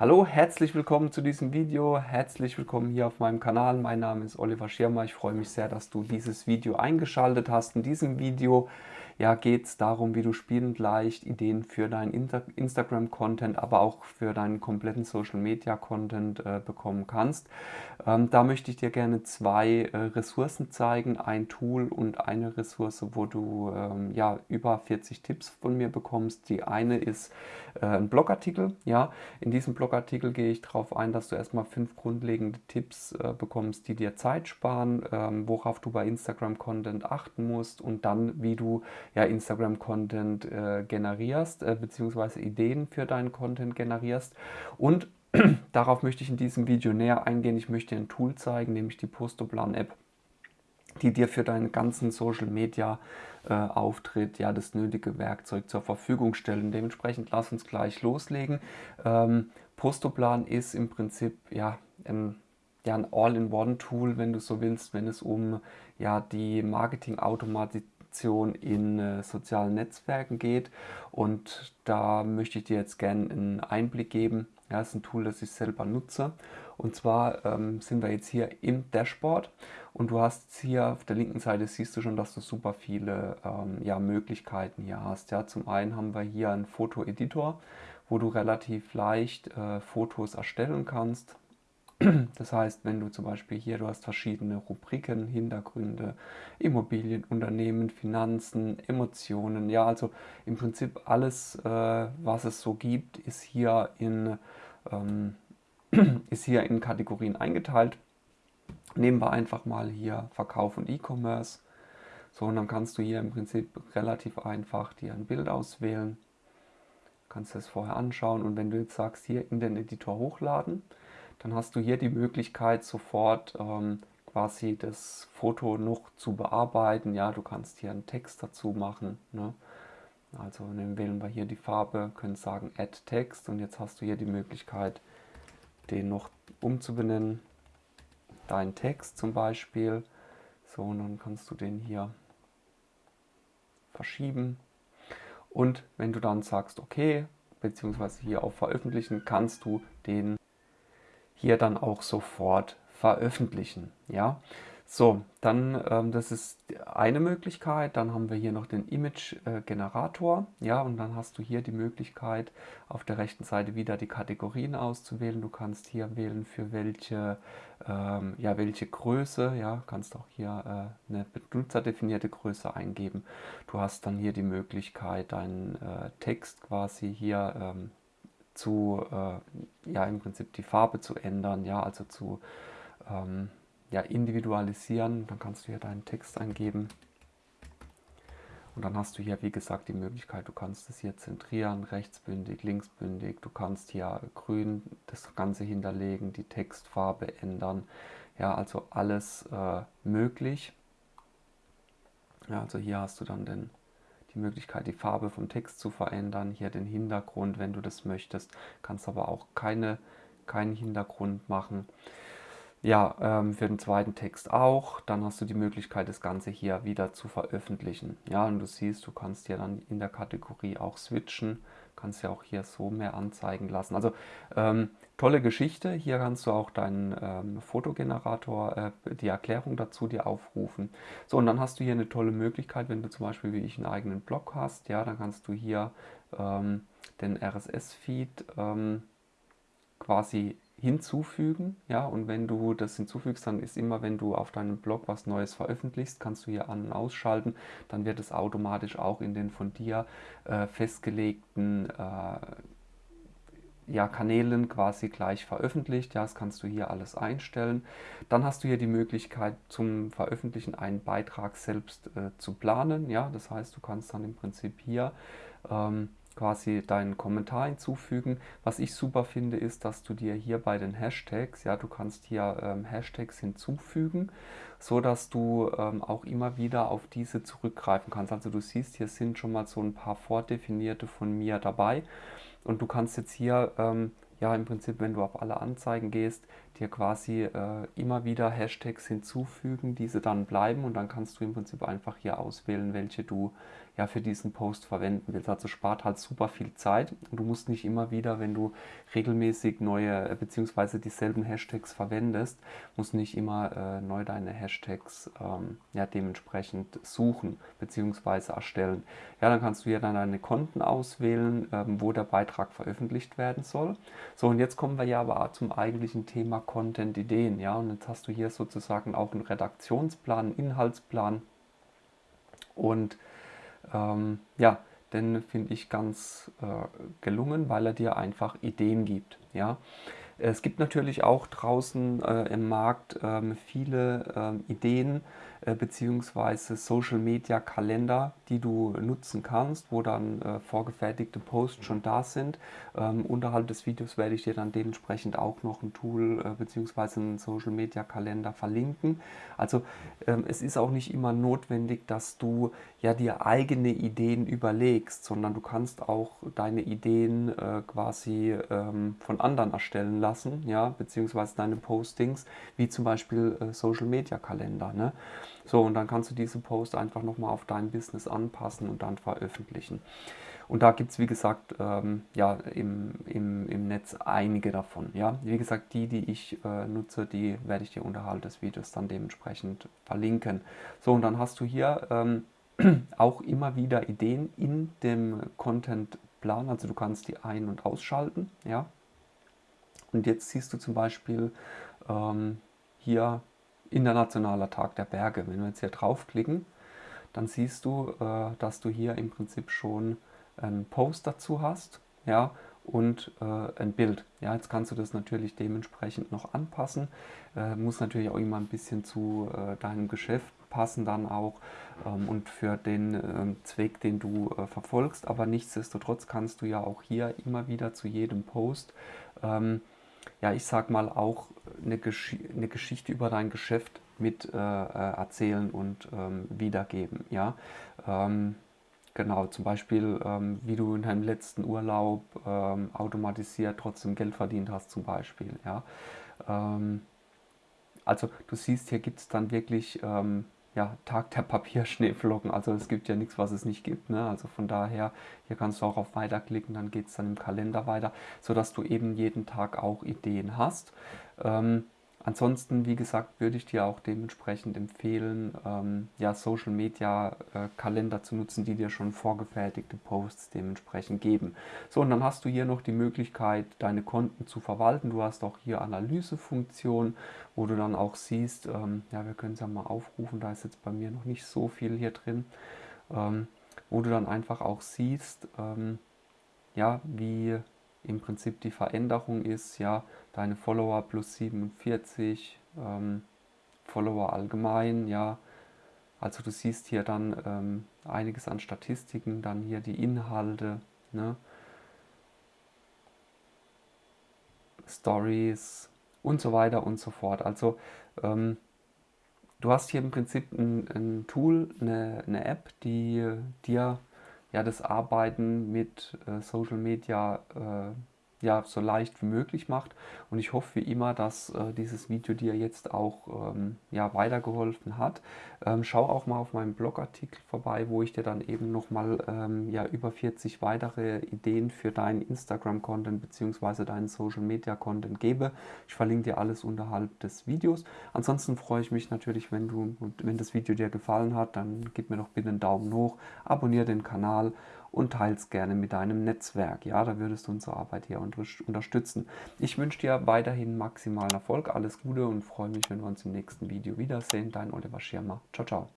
Hallo, herzlich willkommen zu diesem Video, herzlich willkommen hier auf meinem Kanal. Mein Name ist Oliver Schirmer, ich freue mich sehr, dass du dieses Video eingeschaltet hast. In diesem Video ja, geht es darum, wie du spielend leicht Ideen für deinen Instagram-Content, aber auch für deinen kompletten Social-Media-Content äh, bekommen kannst. Ähm, da möchte ich dir gerne zwei äh, Ressourcen zeigen, ein Tool und eine Ressource, wo du ähm, ja, über 40 Tipps von mir bekommst. Die eine ist äh, ein Blogartikel. Ja. In diesem Blogartikel gehe ich darauf ein, dass du erstmal fünf grundlegende Tipps äh, bekommst, die dir Zeit sparen, ähm, worauf du bei Instagram-Content achten musst und dann, wie du ja, Instagram-Content äh, generierst, äh, beziehungsweise Ideen für deinen Content generierst. Und darauf möchte ich in diesem Video näher eingehen. Ich möchte dir ein Tool zeigen, nämlich die Postoplan-App, die dir für deinen ganzen Social-Media-Auftritt äh, ja, das nötige Werkzeug zur Verfügung stellen. Dementsprechend lass uns gleich loslegen. Ähm, Postoplan ist im Prinzip ja, ein ja, ein All-in-One-Tool, wenn du so willst, wenn es um ja, die Marketing-Automatisierung Interaktion in äh, sozialen Netzwerken geht. Und da möchte ich dir jetzt gerne einen Einblick geben. Ja, das ist ein Tool, das ich selber nutze. Und zwar ähm, sind wir jetzt hier im Dashboard und du hast hier auf der linken Seite siehst du schon, dass du super viele ähm, ja, Möglichkeiten hier hast. Ja, zum einen haben wir hier einen Fotoeditor, wo du relativ leicht äh, Fotos erstellen kannst. Das heißt, wenn du zum Beispiel hier, du hast verschiedene Rubriken, Hintergründe, Immobilien, Unternehmen, Finanzen, Emotionen, ja, also im Prinzip alles, äh, was es so gibt, ist hier in, ähm, ist hier in Kategorien eingeteilt. Nehmen wir einfach mal hier Verkauf und E-Commerce. So, und dann kannst du hier im Prinzip relativ einfach dir ein Bild auswählen. Kannst es vorher anschauen und wenn du jetzt sagst, hier in den Editor hochladen, dann hast du hier die Möglichkeit sofort ähm, quasi das Foto noch zu bearbeiten. Ja, du kannst hier einen Text dazu machen. Ne? Also dann wählen wir hier die Farbe, können sagen Add Text und jetzt hast du hier die Möglichkeit, den noch umzubenennen. Dein Text zum Beispiel. So, und dann kannst du den hier verschieben. Und wenn du dann sagst, okay, beziehungsweise hier auf Veröffentlichen, kannst du den hier dann auch sofort veröffentlichen. Ja, so, dann, ähm, das ist eine Möglichkeit. Dann haben wir hier noch den Image-Generator. Äh, ja, und dann hast du hier die Möglichkeit, auf der rechten Seite wieder die Kategorien auszuwählen. Du kannst hier wählen, für welche, ähm, ja, welche Größe. Ja, kannst auch hier äh, eine benutzerdefinierte Größe eingeben. Du hast dann hier die Möglichkeit, deinen äh, Text quasi hier ähm, zu, äh, ja, im Prinzip die Farbe zu ändern, ja, also zu ähm, ja, individualisieren. Dann kannst du hier deinen Text eingeben. Und dann hast du hier, wie gesagt, die Möglichkeit, du kannst es hier zentrieren, rechtsbündig, linksbündig. Du kannst hier grün das Ganze hinterlegen, die Textfarbe ändern. Ja, also alles äh, möglich. Ja, also hier hast du dann den die Möglichkeit, die Farbe vom Text zu verändern, hier den Hintergrund, wenn du das möchtest, kannst aber auch keine, keinen Hintergrund machen. Ja, ähm, für den zweiten Text auch. Dann hast du die Möglichkeit, das Ganze hier wieder zu veröffentlichen. Ja, und du siehst, du kannst hier dann in der Kategorie auch switchen kannst ja auch hier so mehr anzeigen lassen. Also ähm, tolle Geschichte. Hier kannst du auch deinen ähm, Fotogenerator, äh, die Erklärung dazu dir aufrufen. So, und dann hast du hier eine tolle Möglichkeit, wenn du zum Beispiel wie ich einen eigenen Blog hast, ja, dann kannst du hier ähm, den RSS-Feed ähm, quasi hinzufügen. Ja, und wenn du das hinzufügst, dann ist immer, wenn du auf deinem Blog was Neues veröffentlichst, kannst du hier an- und ausschalten. Dann wird es automatisch auch in den von dir äh, festgelegten äh, ja, Kanälen quasi gleich veröffentlicht. Ja, das kannst du hier alles einstellen. Dann hast du hier die Möglichkeit zum Veröffentlichen einen Beitrag selbst äh, zu planen. Ja, das heißt, du kannst dann im Prinzip hier ähm, quasi deinen Kommentar hinzufügen. Was ich super finde, ist, dass du dir hier bei den Hashtags, ja, du kannst hier ähm, Hashtags hinzufügen, so dass du ähm, auch immer wieder auf diese zurückgreifen kannst. Also du siehst, hier sind schon mal so ein paar vordefinierte von mir dabei und du kannst jetzt hier ähm, ja im Prinzip, wenn du auf alle Anzeigen gehst, dir quasi äh, immer wieder Hashtags hinzufügen, diese dann bleiben und dann kannst du im Prinzip einfach hier auswählen, welche du ja, für diesen Post verwenden willst. Also spart halt super viel Zeit und du musst nicht immer wieder, wenn du regelmäßig neue bzw. dieselben Hashtags verwendest, musst nicht immer äh, neu deine Hashtags ähm, ja, dementsprechend suchen bzw. erstellen. Ja, dann kannst du hier dann deine Konten auswählen, ähm, wo der Beitrag veröffentlicht werden soll. So, und jetzt kommen wir ja aber zum eigentlichen Thema Content-Ideen. Ja, und jetzt hast du hier sozusagen auch einen Redaktionsplan, einen Inhaltsplan und ähm, ja, den finde ich ganz äh, gelungen, weil er dir einfach Ideen gibt. Ja? Es gibt natürlich auch draußen äh, im Markt ähm, viele ähm, Ideen, äh, beziehungsweise Social Media Kalender, die du nutzen kannst, wo dann äh, vorgefertigte Posts schon da sind. Ähm, unterhalb des Videos werde ich dir dann dementsprechend auch noch ein Tool äh, beziehungsweise einen Social Media Kalender verlinken. Also ähm, es ist auch nicht immer notwendig, dass du ja dir eigene Ideen überlegst, sondern du kannst auch deine Ideen äh, quasi ähm, von anderen erstellen lassen, ja, beziehungsweise deine Postings, wie zum Beispiel äh, Social Media Kalender. Ne? So, und dann kannst du diese Post einfach nochmal auf dein Business anpassen und dann veröffentlichen. Und da gibt es, wie gesagt, ähm, ja, im, im, im Netz einige davon. Ja? Wie gesagt, die, die ich äh, nutze, die werde ich dir unterhalb des Videos dann dementsprechend verlinken. So, und dann hast du hier ähm, auch immer wieder Ideen in dem Contentplan. Also du kannst die ein- und ausschalten. Ja? Und jetzt siehst du zum Beispiel ähm, hier Internationaler Tag der Berge. Wenn wir jetzt hier draufklicken, dann siehst du, äh, dass du hier im Prinzip schon einen Post dazu hast ja, und äh, ein Bild. Ja, jetzt kannst du das natürlich dementsprechend noch anpassen. Äh, muss natürlich auch immer ein bisschen zu äh, deinem Geschäft passen dann auch ähm, und für den ähm, Zweck, den du äh, verfolgst. Aber nichtsdestotrotz kannst du ja auch hier immer wieder zu jedem Post ähm, ja, ich sag mal, auch eine, Gesch eine Geschichte über dein Geschäft mit äh, äh, erzählen und ähm, wiedergeben. Ja? Ähm, genau, zum Beispiel, ähm, wie du in deinem letzten Urlaub ähm, automatisiert trotzdem Geld verdient hast, zum Beispiel. Ja? Ähm, also du siehst, hier gibt es dann wirklich ähm, ja, Tag der Papierschneeflocken. Also es gibt ja nichts, was es nicht gibt. Ne? Also von daher, hier kannst du auch auf Weiterklicken, dann geht es dann im Kalender weiter, sodass du eben jeden Tag auch Ideen hast. Ähm, Ansonsten, wie gesagt, würde ich dir auch dementsprechend empfehlen, ähm, ja, Social Media äh, Kalender zu nutzen, die dir schon vorgefertigte Posts dementsprechend geben. So, und dann hast du hier noch die Möglichkeit, deine Konten zu verwalten. Du hast auch hier Analysefunktion, wo du dann auch siehst, ähm, ja, wir können es ja mal aufrufen, da ist jetzt bei mir noch nicht so viel hier drin, ähm, wo du dann einfach auch siehst, ähm, ja, wie im Prinzip die Veränderung ist, ja, deine Follower plus 47, ähm, Follower allgemein, ja. Also du siehst hier dann ähm, einiges an Statistiken, dann hier die Inhalte, ne? Stories und so weiter und so fort. Also ähm, du hast hier im Prinzip ein, ein Tool, eine, eine, App, die dir ja das Arbeiten mit äh, Social Media äh, ja, so leicht wie möglich macht. Und ich hoffe wie immer, dass äh, dieses Video dir jetzt auch ähm, ja, weitergeholfen hat. Ähm, schau auch mal auf meinem Blogartikel vorbei, wo ich dir dann eben nochmal ähm, ja, über 40 weitere Ideen für deinen Instagram-Content bzw. deinen Social-Media-Content gebe. Ich verlinke dir alles unterhalb des Videos. Ansonsten freue ich mich natürlich, wenn, du, wenn das Video dir gefallen hat, dann gib mir doch bitte einen Daumen hoch, abonniere den Kanal und teils gerne mit deinem Netzwerk. Ja, da würdest du unsere Arbeit hier unterstützen. Ich wünsche dir weiterhin maximalen Erfolg, alles Gute und freue mich, wenn wir uns im nächsten Video wiedersehen. Dein Oliver Schirmer. Ciao, ciao.